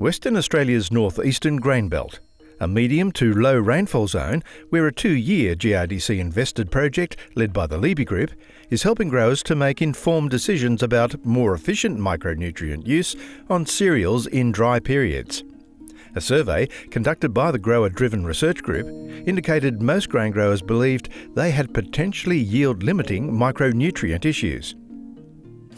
Western Australia's northeastern grain belt, a medium to low rainfall zone where a two year GRDC invested project led by the Liebe Group is helping growers to make informed decisions about more efficient micronutrient use on cereals in dry periods. A survey conducted by the Grower Driven Research Group indicated most grain growers believed they had potentially yield limiting micronutrient issues.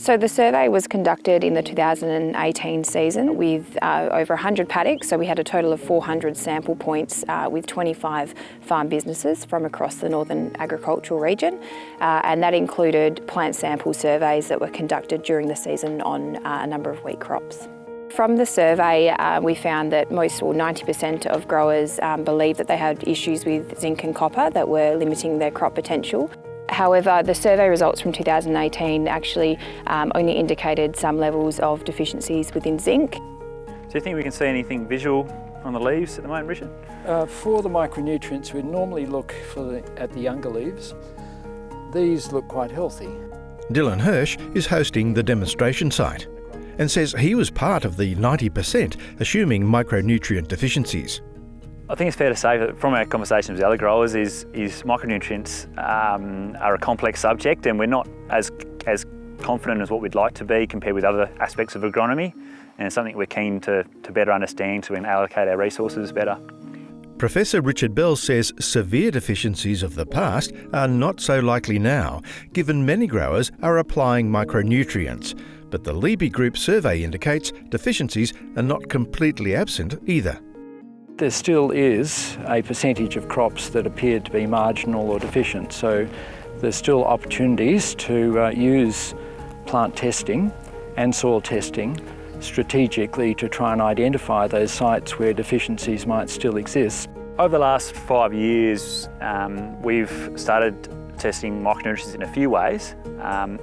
So the survey was conducted in the 2018 season with uh, over 100 paddocks. So we had a total of 400 sample points uh, with 25 farm businesses from across the northern agricultural region. Uh, and that included plant sample surveys that were conducted during the season on uh, a number of wheat crops. From the survey, uh, we found that most or 90% of growers um, believed that they had issues with zinc and copper that were limiting their crop potential. However, the survey results from 2018 actually um, only indicated some levels of deficiencies within zinc. Do you think we can see anything visual on the leaves at the moment, Richard? Uh, for the micronutrients, we normally look the, at the younger leaves. These look quite healthy. Dylan Hirsch is hosting the demonstration site and says he was part of the 90% assuming micronutrient deficiencies. I think it's fair to say that from our conversations with other growers is, is micronutrients um, are a complex subject and we're not as, as confident as what we'd like to be compared with other aspects of agronomy and it's something we're keen to, to better understand so we can allocate our resources better. Professor Richard Bell says severe deficiencies of the past are not so likely now, given many growers are applying micronutrients. But the Liebe Group survey indicates deficiencies are not completely absent either. There still is a percentage of crops that appear to be marginal or deficient, so there's still opportunities to uh, use plant testing and soil testing strategically to try and identify those sites where deficiencies might still exist. Over the last five years, um, we've started testing micronutrients in a few ways. Um,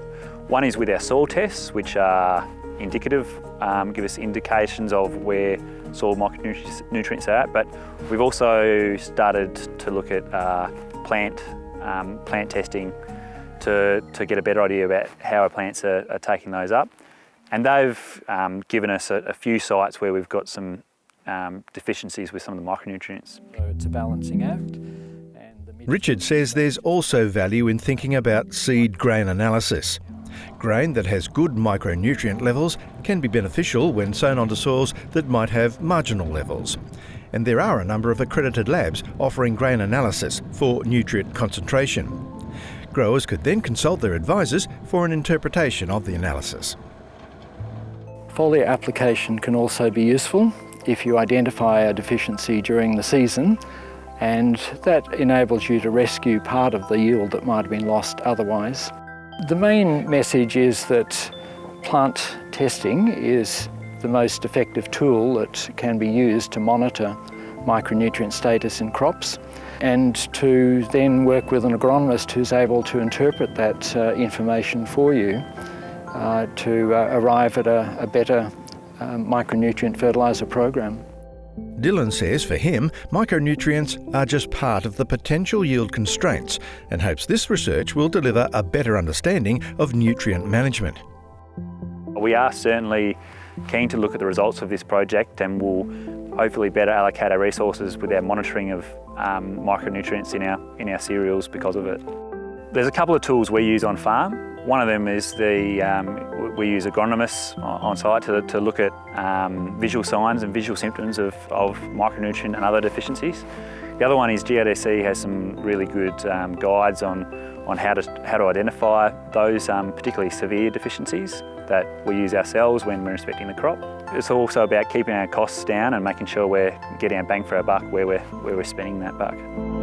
one is with our soil tests, which are indicative, um, give us indications of where soil micronutrients are at, but we've also started to look at uh, plant, um, plant testing to, to get a better idea about how our plants are, are taking those up. And they've um, given us a, a, few sites where we've got some um, deficiencies with some of the micronutrients. So it's a balancing act. Richard says there's also value in thinking about seed grain analysis. Grain that has good micronutrient levels can be beneficial when sown onto soils that might have marginal levels. And there are a number of accredited labs offering grain analysis for nutrient concentration. Growers could then consult their advisors for an interpretation of the analysis. Foliar application can also be useful if you identify a deficiency during the season and that enables you to rescue part of the yield that might have been lost otherwise. The main message is that plant testing is the most effective tool that can be used to monitor micronutrient status in crops and to then work with an agronomist who's able to interpret that uh, information for you uh, to uh, arrive at a, a better um, micronutrient fertiliser program. Dylan says for him, micronutrients are just part of the potential yield constraints and hopes this research will deliver a better understanding of nutrient management. We are certainly keen to look at the results of this project and will hopefully better allocate our resources with our monitoring of um, micronutrients in our, in our cereals because of it. There's a couple of tools we use on farm. One of them is the, um, we use agronomists on site to, to look at um, visual signs and visual symptoms of, of micronutrient and other deficiencies. The other one is GRDC has some really good um, guides on, on how, to, how to identify those um, particularly severe deficiencies that we use ourselves when we're inspecting the crop. It's also about keeping our costs down and making sure we're getting our bang for our buck where we're, where we're spending that buck.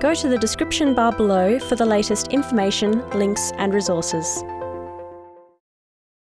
Go to the description bar below for the latest information, links and resources.